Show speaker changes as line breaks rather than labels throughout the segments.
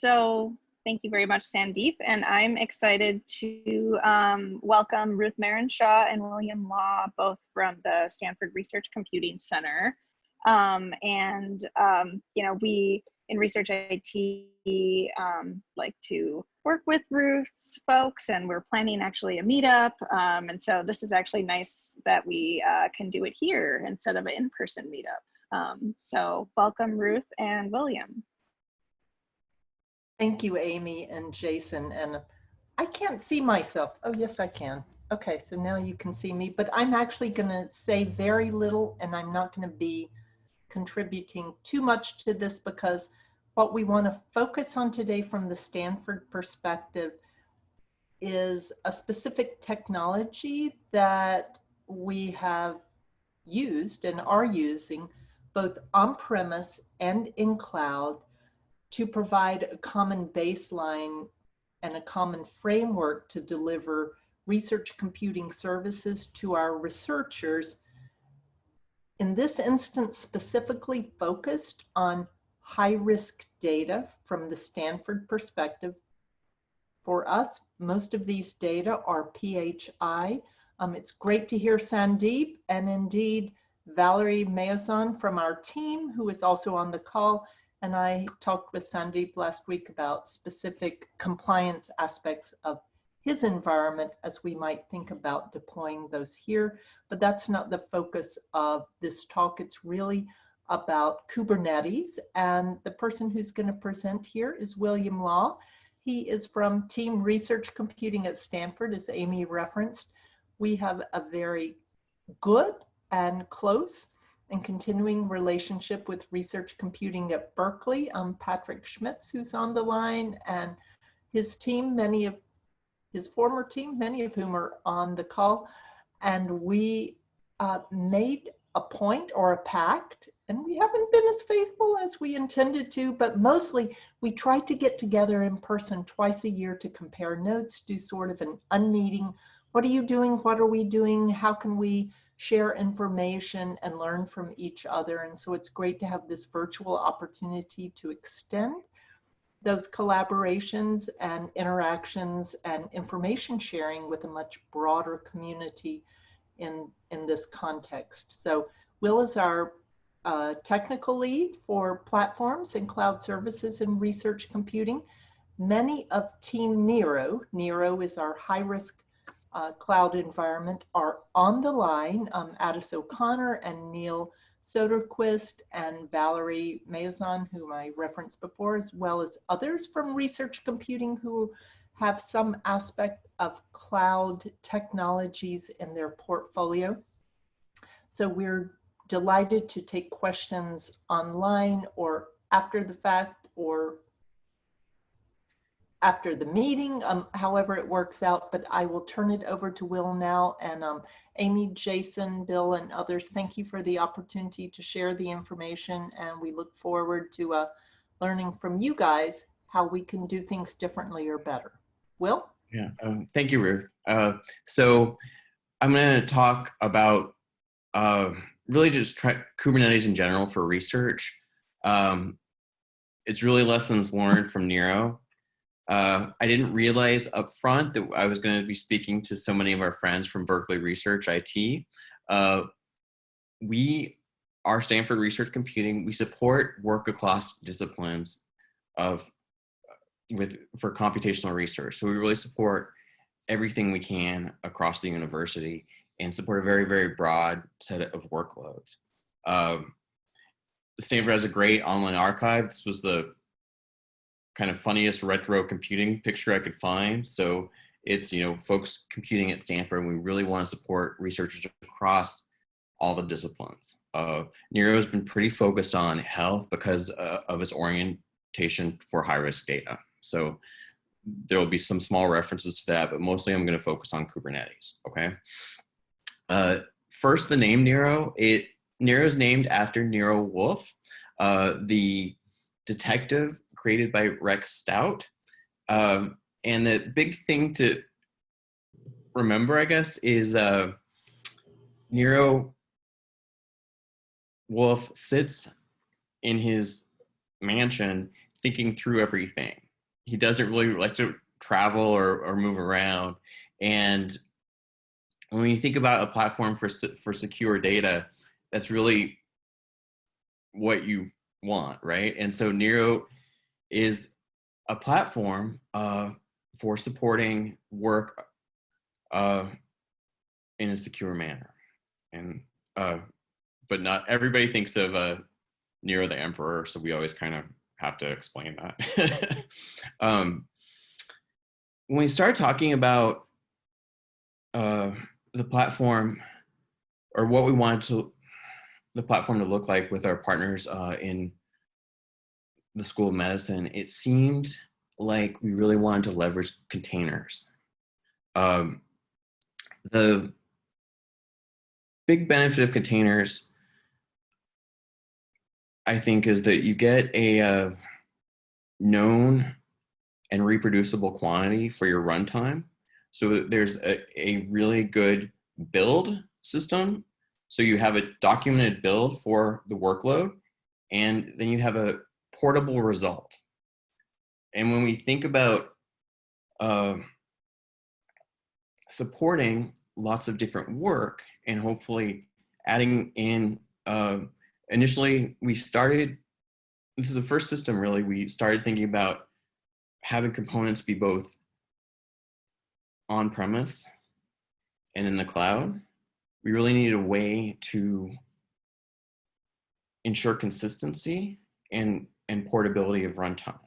so thank you very much, Sandeep. And I'm excited to um, welcome Ruth Marinshaw and William Law, both from the Stanford Research Computing Center. Um, and, um, you know, we in Research IT um, like to work with Ruth's folks and we're planning actually a meetup. Um, and so this is actually nice that we uh, can do it here instead of an in-person meetup. Um, so welcome Ruth and William.
Thank you, Amy and Jason. And I can't see myself. Oh, yes, I can. Okay, so now you can see me, but I'm actually going to say very little and I'm not going to be contributing too much to this because what we want to focus on today from the Stanford perspective is a specific technology that we have used and are using both on-premise and in cloud to provide a common baseline and a common framework to deliver research computing services to our researchers. In this instance, specifically focused on high risk data from the Stanford perspective. For us, most of these data are PHI. Um, it's great to hear Sandeep and indeed Valerie Mayazon from our team, who is also on the call, and I talked with Sandeep last week about specific compliance aspects of his environment as we might think about deploying those here. But that's not the focus of this talk. It's really about Kubernetes. And the person who's going to present here is William Law. He is from Team Research Computing at Stanford, as Amy referenced. We have a very good and close and continuing relationship with research computing at Berkeley. Um, Patrick Schmitz, who's on the line, and his team, many of his former team, many of whom are on the call. And we uh, made a point or a pact, and we haven't been as faithful as we intended to, but mostly we try to get together in person twice a year to compare notes, do sort of an unmeeting. What are you doing? What are we doing? How can we share information and learn from each other. And so it's great to have this virtual opportunity to extend those collaborations and interactions and information sharing with a much broader community in, in this context. So Will is our uh, technical lead for platforms and cloud services and research computing. Many of Team Nero, Nero is our high risk uh, cloud environment are on the line. Um, Addis O'Connor and Neil Soderquist and Valerie Mayazon, whom I referenced before, as well as others from research computing who have some aspect of cloud technologies in their portfolio. So we're delighted to take questions online or after the fact or after the meeting, um, however it works out, but I will turn it over to Will now. And um, Amy, Jason, Bill, and others, thank you for the opportunity to share the information. And we look forward to uh, learning from you guys how we can do things differently or better. Will?
Yeah, um, thank you, Ruth. Uh, so I'm going to talk about uh, really just Kubernetes in general for research. Um, it's really lessons learned from Nero uh, I didn't realize up front that I was going to be speaking to so many of our friends from Berkeley Research IT. Uh, we are Stanford Research Computing. We support work across disciplines of with for computational research. So we really support everything we can across the university and support a very, very broad set of workloads. Um, Stanford has a great online archive. This was the kind of funniest retro computing picture I could find. So it's, you know, folks computing at Stanford, and we really want to support researchers across all the disciplines. Uh, Nero has been pretty focused on health because uh, of its orientation for high risk data. So there will be some small references to that, but mostly I'm going to focus on Kubernetes. Okay. Uh, first, the name Nero. It Nero is named after Nero Wolfe, uh, the detective created by Rex Stout. Um, and the big thing to remember, I guess, is uh, Nero Wolfe sits in his mansion thinking through everything. he doesn't really like to travel or, or move around. And when you think about a platform for, for secure data, that's really what you want, right? And so Nero is a platform uh, for supporting work uh, in a secure manner. And, uh, but not everybody thinks of uh, Nero the Emperor, so we always kind of have to explain that. um, when we start talking about uh, the platform or what we want to the platform to look like with our partners uh, in the School of Medicine, it seemed like we really wanted to leverage containers. Um, the big benefit of containers, I think, is that you get a uh, known and reproducible quantity for your runtime. So there's a, a really good build system. So you have a documented build for the workload, and then you have a portable result. And when we think about uh, supporting lots of different work and hopefully adding in, uh, initially we started, this is the first system really, we started thinking about having components be both on premise and in the cloud. We really needed a way to ensure consistency and, and portability of runtime.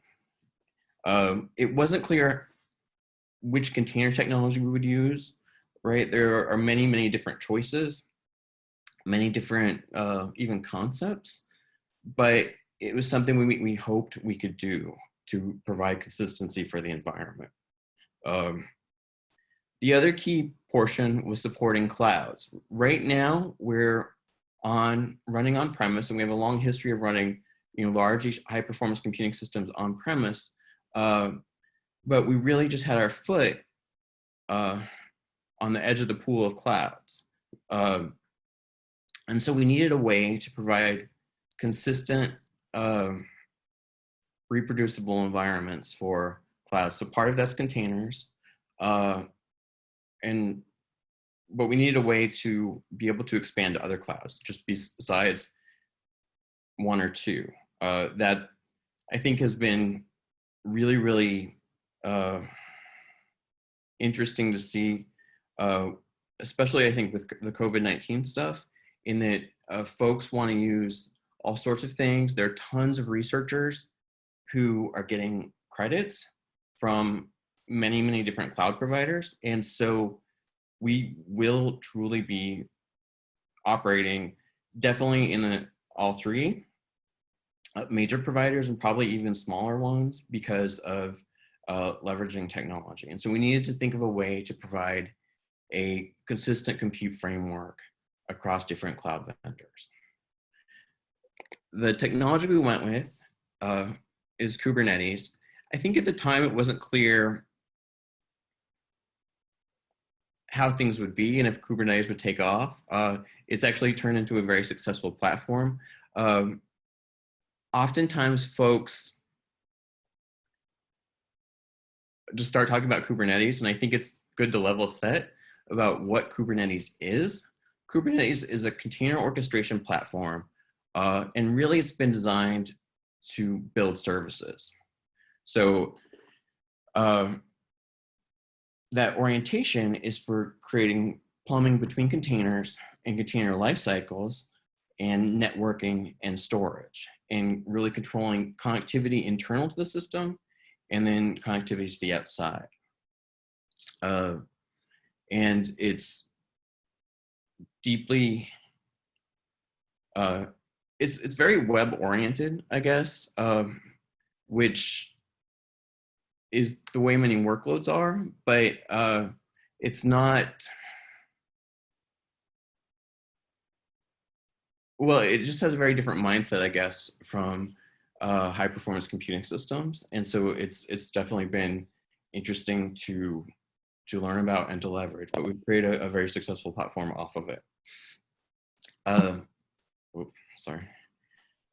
Um, it wasn't clear which container technology we would use, right? There are many, many different choices, many different uh, even concepts, but it was something we, we hoped we could do to provide consistency for the environment. Um, the other key portion was supporting clouds. Right now, we're on running on premise, and we have a long history of running you know, large high performance computing systems on premise. Uh, but we really just had our foot uh, on the edge of the pool of clouds. Uh, and so we needed a way to provide consistent um, reproducible environments for clouds. So part of that's containers. Uh, and but we needed a way to be able to expand to other clouds, just besides one or two. Uh, that I think has been really, really uh, interesting to see, uh, especially I think with the COVID-19 stuff, in that uh, folks want to use all sorts of things. There are tons of researchers who are getting credits from many, many different cloud providers. And so we will truly be operating definitely in the, all three uh, major providers and probably even smaller ones because of uh, leveraging technology. And so we needed to think of a way to provide a consistent compute framework across different cloud vendors. The technology we went with uh, is Kubernetes. I think at the time it wasn't clear how things would be and if Kubernetes would take off. Uh, it's actually turned into a very successful platform. Um, oftentimes folks just start talking about Kubernetes and I think it's good to level set about what Kubernetes is. Kubernetes is a container orchestration platform uh, and really it's been designed to build services. So uh, that orientation is for creating plumbing between containers and container life cycles and networking and storage and really controlling connectivity internal to the system and then connectivity to the outside. Uh, and it's deeply, uh, it's, it's very web oriented, I guess, um, which is the way many workloads are, but uh, it's not, well, it just has a very different mindset, I guess, from uh, high performance computing systems. And so it's, it's definitely been interesting to, to learn about and to leverage, but we've created a, a very successful platform off of it. Uh, oh, sorry.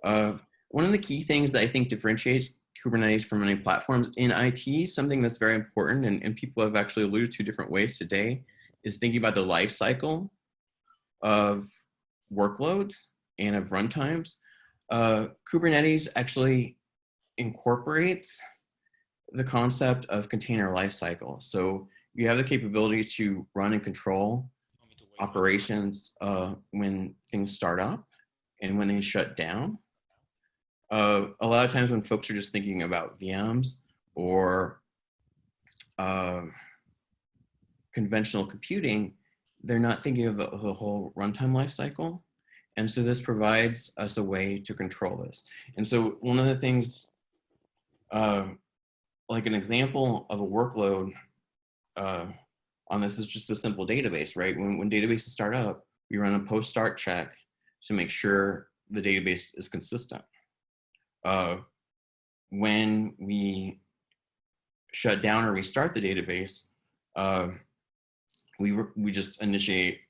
Uh, one of the key things that I think differentiates Kubernetes for many platforms. In IT, something that's very important and, and people have actually alluded to different ways today is thinking about the life cycle of workloads and of runtimes. Uh, Kubernetes actually incorporates the concept of container lifecycle. So you have the capability to run and control operations uh, when things start up and when they shut down. Uh, a lot of times when folks are just thinking about VMs or uh, conventional computing, they're not thinking of the, the whole runtime lifecycle. And so this provides us a way to control this. And so one of the things, uh, like an example of a workload uh, on this is just a simple database, right? When, when databases start up, we run a post start check to make sure the database is consistent. Uh, when we shut down or restart the database, uh, we, we just initiate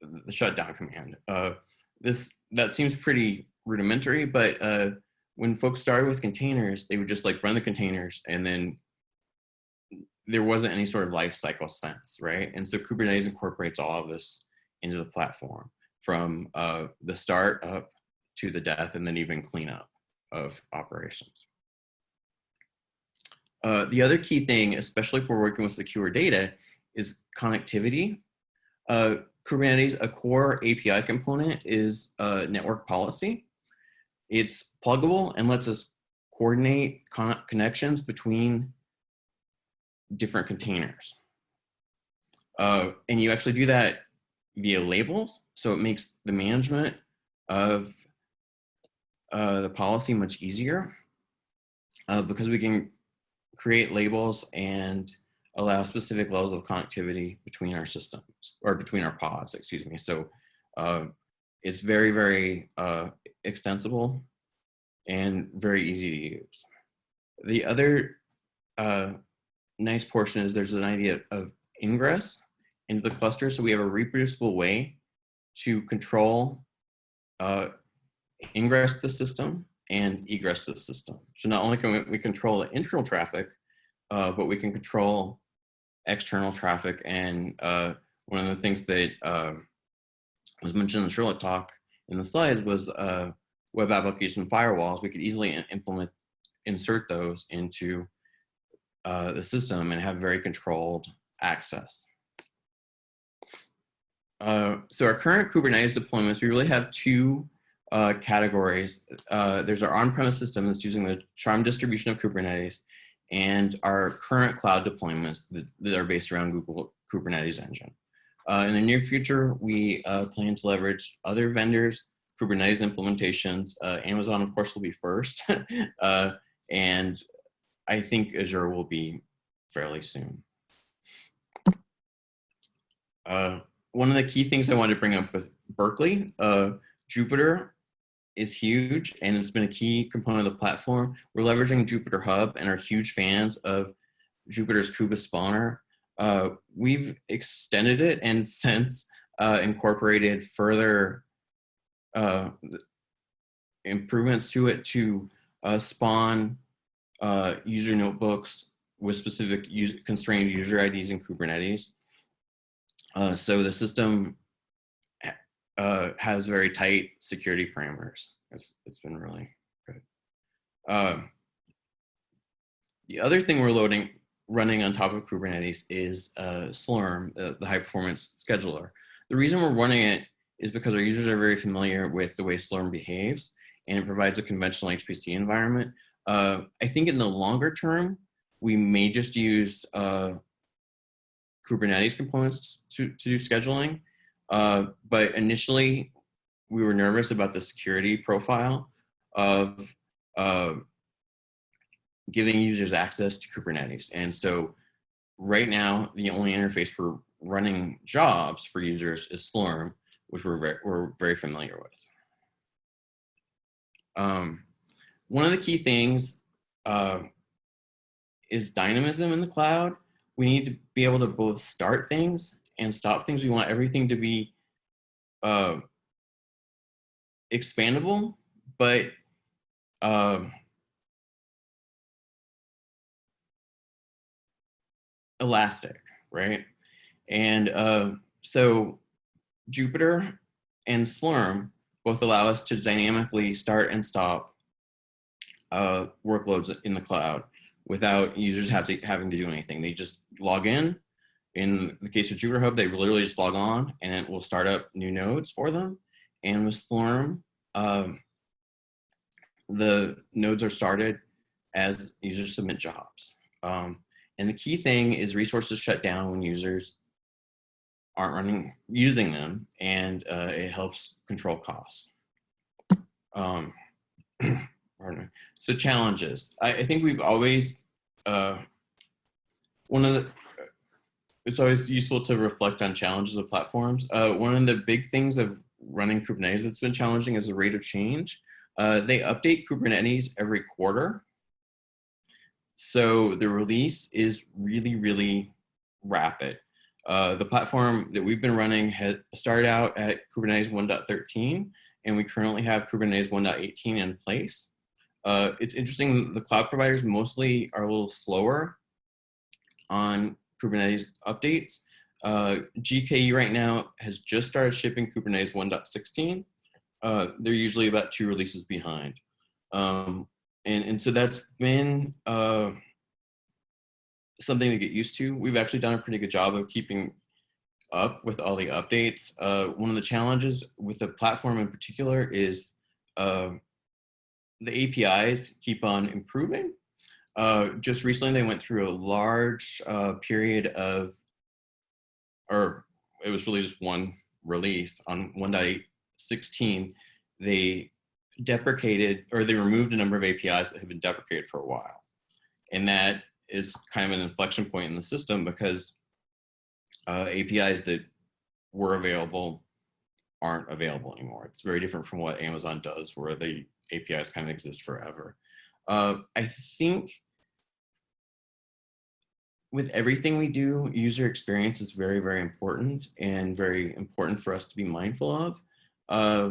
the shutdown command. Uh, this That seems pretty rudimentary, but uh, when folks started with containers, they would just like run the containers and then there wasn't any sort of life cycle sense, right? And so Kubernetes incorporates all of this into the platform from uh, the start up to the death and then even cleanup of operations. Uh, the other key thing, especially we're working with secure data, is connectivity. Uh, Kubernetes, a core API component is network policy. It's pluggable and lets us coordinate con connections between different containers. Uh, and you actually do that via labels. So it makes the management of uh, the policy much easier uh, because we can create labels and allow specific levels of connectivity between our systems or between our pods, excuse me. So uh, it's very, very uh, extensible and very easy to use. The other uh, nice portion is there's an idea of ingress into the cluster. So we have a reproducible way to control uh, ingress to the system and egress to the system. So not only can we, we control the internal traffic, uh, but we can control external traffic. And uh, one of the things that uh, was mentioned in the Charlotte talk in the slides was uh, web application firewalls. We could easily implement, insert those into uh, the system and have very controlled access. Uh, so our current Kubernetes deployments, we really have two uh, categories. Uh, there's our on-premise system that's using the Charmed distribution of Kubernetes and our current cloud deployments that, that are based around Google Kubernetes engine. Uh, in the near future, we uh, plan to leverage other vendors, Kubernetes implementations. Uh, Amazon, of course, will be first. and I think Azure will be fairly soon. Uh, one of the key things I wanted to bring up with Berkeley, uh, Jupyter is huge and it's been a key component of the platform. We're leveraging Jupyter Hub and are huge fans of Jupyter's KubeSpawner. Uh, we've extended it and since uh, incorporated further uh, improvements to it to uh, spawn uh, user notebooks with specific user, constrained user IDs in Kubernetes. Uh, so the system uh, has very tight security parameters. It's, it's been really good. Um, the other thing we're loading, running on top of Kubernetes is uh, Slurm, the, the high performance scheduler. The reason we're running it is because our users are very familiar with the way Slurm behaves and it provides a conventional HPC environment. Uh, I think in the longer term, we may just use uh, Kubernetes components to, to do scheduling. Uh, but initially, we were nervous about the security profile of uh, giving users access to Kubernetes. And so right now, the only interface for running jobs for users is Slurm, which we're very, we're very familiar with. Um, one of the key things uh, is dynamism in the cloud. We need to be able to both start things and stop things. We want everything to be uh, expandable, but um, elastic, right? And uh, so Jupyter and Slurm both allow us to dynamically start and stop uh, workloads in the cloud without users have to, having to do anything. They just log in, in the case of Jupyter Hub, they literally just log on and it will start up new nodes for them. And with Slurm, um, the nodes are started as users submit jobs. Um, and the key thing is resources shut down when users aren't running using them, and uh, it helps control costs. Um. So challenges. I, I think we've always uh, one of the it's always useful to reflect on challenges of platforms. Uh, one of the big things of running Kubernetes that's been challenging is the rate of change. Uh, they update Kubernetes every quarter. So the release is really, really rapid. Uh, the platform that we've been running had started out at Kubernetes 1.13, and we currently have Kubernetes 1.18 in place. Uh, it's interesting, the cloud providers mostly are a little slower on Kubernetes updates. Uh, GKE right now has just started shipping Kubernetes 1.16. Uh, they're usually about two releases behind. Um, and, and so that's been uh, something to get used to. We've actually done a pretty good job of keeping up with all the updates. Uh, one of the challenges with the platform in particular is uh, the APIs keep on improving. Uh, just recently, they went through a large uh, period of, or it was really just one release on 1.816. They deprecated, or they removed a number of APIs that had been deprecated for a while. And that is kind of an inflection point in the system because uh, APIs that were available aren't available anymore. It's very different from what Amazon does where the APIs kind of exist forever. Uh, I think with everything we do, user experience is very, very important and very important for us to be mindful of. Uh,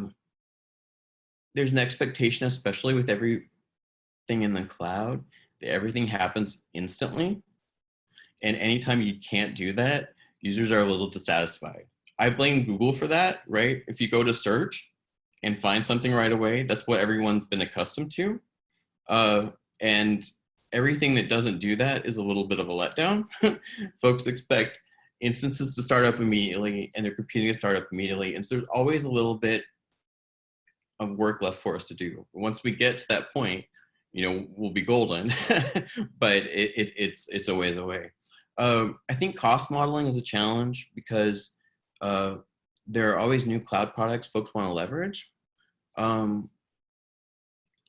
there's an expectation, especially with everything in the cloud, that everything happens instantly. And anytime you can't do that, users are a little dissatisfied. I blame Google for that, right? If you go to search and find something right away, that's what everyone's been accustomed to. Uh, and everything that doesn't do that is a little bit of a letdown. Folks expect instances to start up immediately and their computing to start up immediately. And so there's always a little bit of work left for us to do. Once we get to that point, you know, we'll be golden, but it, it, it's, it's a ways away. Um, I think cost modeling is a challenge because uh, there are always new cloud products folks want to leverage. Um,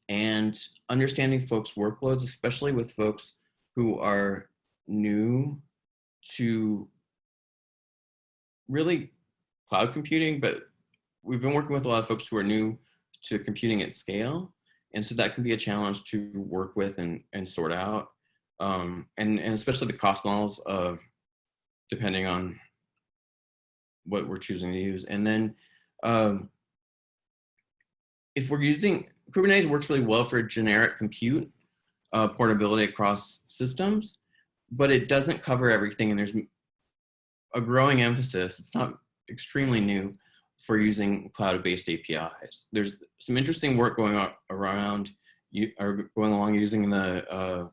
and understanding folks' workloads, especially with folks who are new to really cloud computing, but we've been working with a lot of folks who are new to computing at scale. And so that can be a challenge to work with and, and sort out. Um, and, and especially the cost models of depending on what we're choosing to use. And then um, if we're using, Kubernetes works really well for generic compute uh, portability across systems, but it doesn't cover everything. And there's a growing emphasis, it's not extremely new, for using cloud-based APIs. There's some interesting work going on around, you are going along using the uh,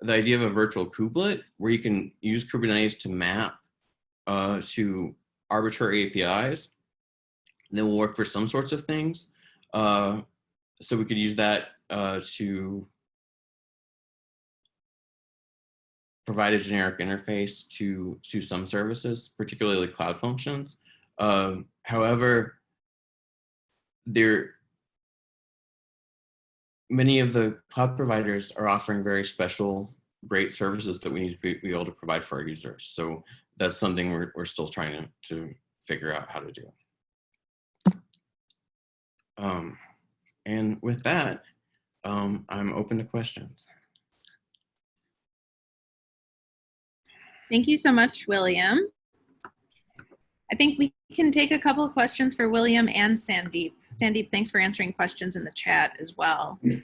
the idea of a virtual kubelet, where you can use Kubernetes to map uh, to arbitrary APIs. That will work for some sorts of things. Uh, so we could use that uh, to provide a generic interface to, to some services, particularly cloud functions. Um, however, there many of the cloud providers are offering very special, great services that we need to be, be able to provide for our users. So that's something we're, we're still trying to, to figure out how to do. Um, and with that, um, I'm open to questions.
Thank you so much, William. I think we can take a couple of questions for William and Sandeep. Sandeep, thanks for answering questions in the chat as well.
No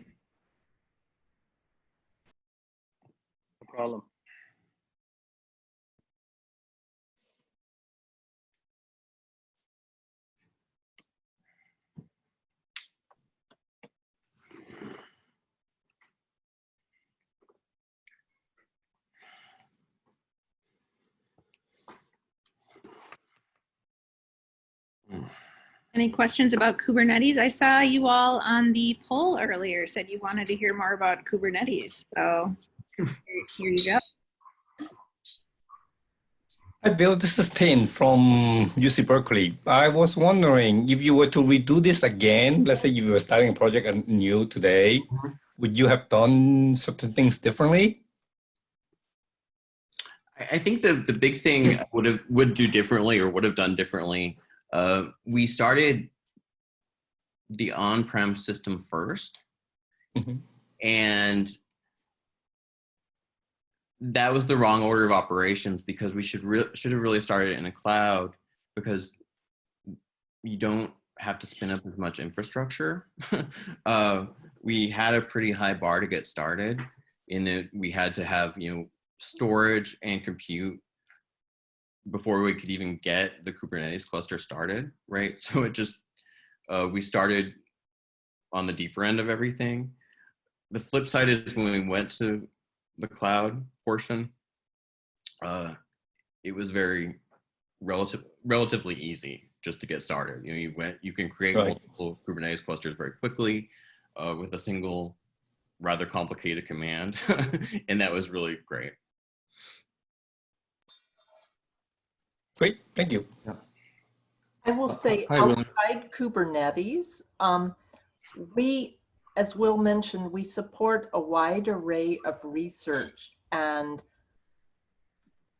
problem.
Any questions about Kubernetes? I saw you all on the poll earlier said you wanted to hear more about Kubernetes. So here, here you go.
Hi, Bill. This is Tim from UC Berkeley. I was wondering if you were to redo this again, let's say you were starting a project anew today, would you have done certain things differently?
I I think the the big thing I would have would do differently or would have done differently. Uh, we started the on-prem system 1st
Mhm.
and that was the wrong order of operations because we should should have really started in a cloud because you don't have to spin up as much infrastructure. uh, we had a pretty high bar to get started in that we had to have you know storage and compute before we could even get the Kubernetes cluster started, right? So it just, uh, we started on the deeper end of everything. The flip side is when we went to the cloud portion, uh, it was very relative, relatively easy just to get started. You know, you went, you can create
Right.
multiple Kubernetes clusters very quickly uh, with a single rather complicated command. and that was really great.
Great, thank you.
I will say
Hi, Will.
outside Kubernetes, um, we, as Will mentioned, we support a wide array of research and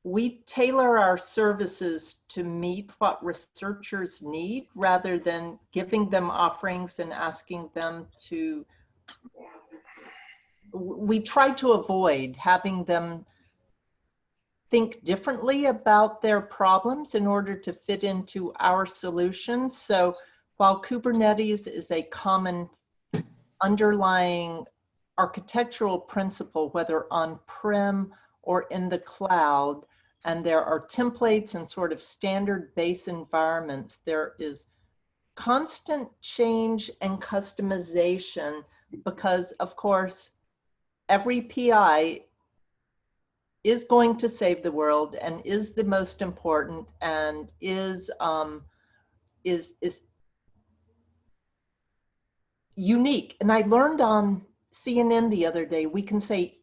we tailor our services to meet what researchers need rather than giving them offerings and asking them to we try to avoid having them think differently about their problems in order to fit into our solutions. So while Kubernetes is a common underlying architectural principle, whether on-prem or in the cloud, and there are templates and sort of standard base environments, there is constant change and customization because, of course, every PI is going to save the world and is the most important and is um, is is unique. And I learned on CNN the other day, we can say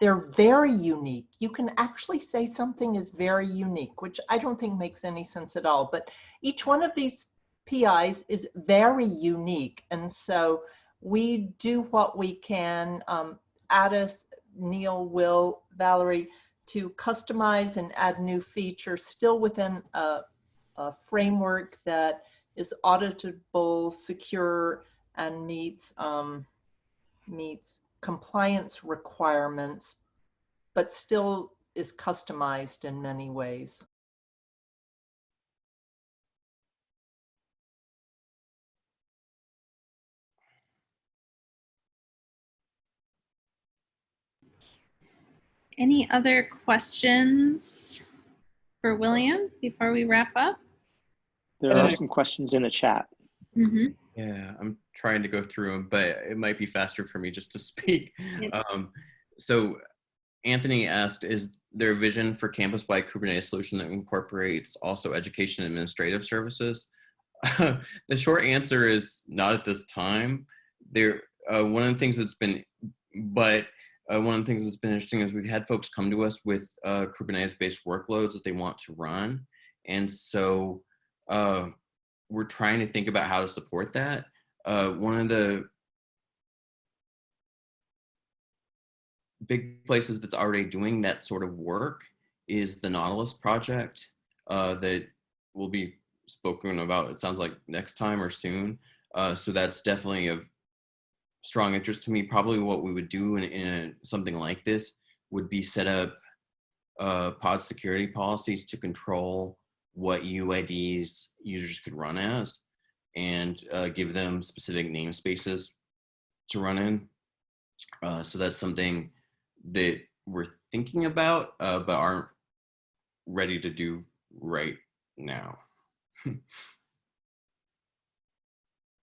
they're very unique. You can actually say something is very unique, which I don't think makes any sense at all. But each one of these PIs is very unique. And so we do what we can, um, Addis, Neil, Will, Valerie, to customize and add new features still within a, a framework that is auditable, secure, and meets um, meets compliance requirements, but still is customized in many ways.
Any other questions for William before we wrap up?
There are some questions in the chat.
Mhm.
Yeah, I'm trying to go through them, but it might be faster for me just to speak.
Yep.
Um, so Anthony asked, is there a vision for campus-wide Kubernetes solution that incorporates also education and administrative services? the short answer is not at this time. There, uh, one of the things that's been, but uh, one of the things that's been interesting is we've had folks come to us with uh, Kubernetes-based workloads that they want to run, and so uh, we're trying to think about how to support that. Uh, one of the big places that's already doing that sort of work is the Nautilus project uh, that will be spoken about, it sounds like next time or soon. Uh, so that's definitely of strong interest to me. Probably what we would do in, in a, something like this would be set up uh, pod security policies to control what UIDs users could run as and uh, give them specific namespaces to run in. Uh, so that's something that we're thinking about, uh, but aren't ready to do right now.